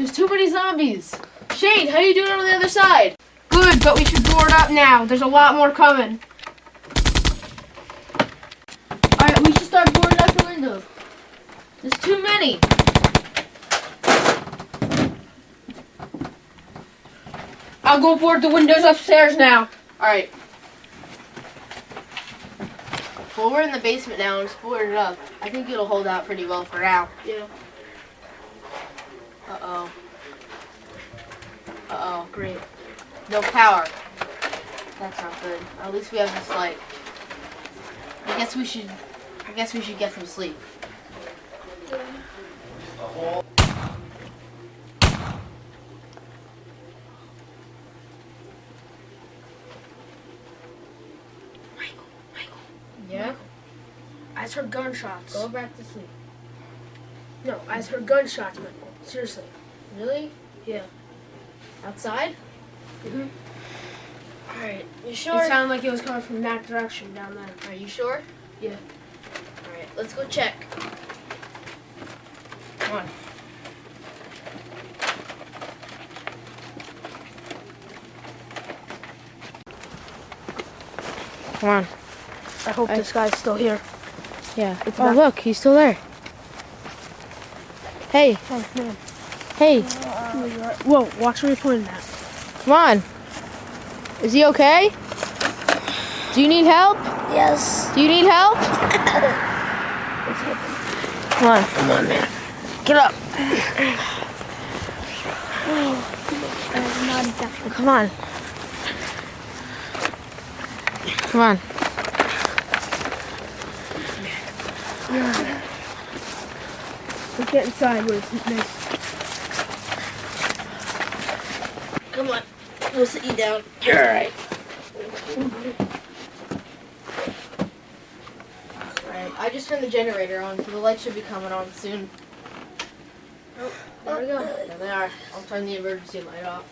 There's too many zombies. Shane, how you doing on the other side? Good, but we should board up now. There's a lot more coming. Alright, we should start boarding up the windows. There's too many. I'll go board the windows upstairs now. Alright. Well, we're in the basement now and it's boarded up. I think it'll hold out pretty well for now. Yeah. Uh-oh. Uh-oh, great. No power. That's not good. At least we have this light. I guess we should, I guess we should get some sleep. Michael, Michael. Yeah? I just heard gunshots. Go back to sleep. No, I just heard gunshots, Michael. Seriously. Really? Yeah. Outside? Mhm. Alright. You sure? It sounded like it was coming from that direction down there. Are you sure? Yeah. Alright, let's go check. Come on. Come on. I hope I- this guy's still here. Yeah. It's oh, not- look, he's still there. Hey, Oh, man. hey, Whoa, watch where you're pointing at. come on. Is he okay? Do you need help? Yes. Do you need help? Come on. Come on, man. Get up. Come on. Come on. Let's get inside where it's nice. Come on. We'll sit you down. You're alright. Alright, I just turned the generator on, so the light should be coming on soon. Oh, there we go. Oh, there they are. I'll turn the emergency light off.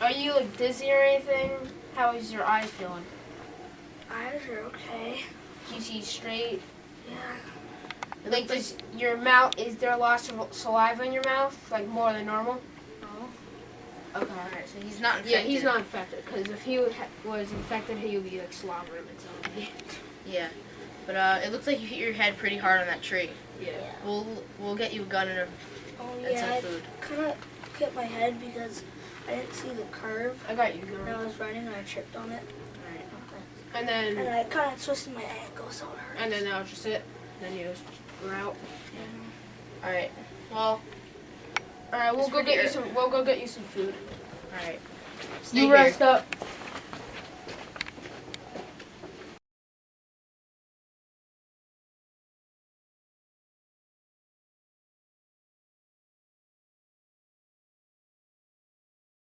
Are you like dizzy or anything? How is your eyes feeling? Eyes are okay. Do you see straight? Yeah. It Like, looks like does your mouth, is there lots of saliva in your mouth? Like, more than normal? No. Okay, alright, so he's not infected. Yeah, he's not infected. Because if he was infected, he would be like slobbering and something. Yeah. But uh, it looks like you hit your head pretty hard on that tree. Yeah. We'll we'll get you a gun and, a, Oh and yeah, some I food. kind of hit my head because I didn't see the curve. I got you. And I was running and I tripped on it. Alright. And And then, And I kind of twisted my ankle, so it hurt. and then that was just it. Then you just were out. Alright. Well, All right, we'll go get you some. We'll go get you some food. alright. Stay You here. rest up.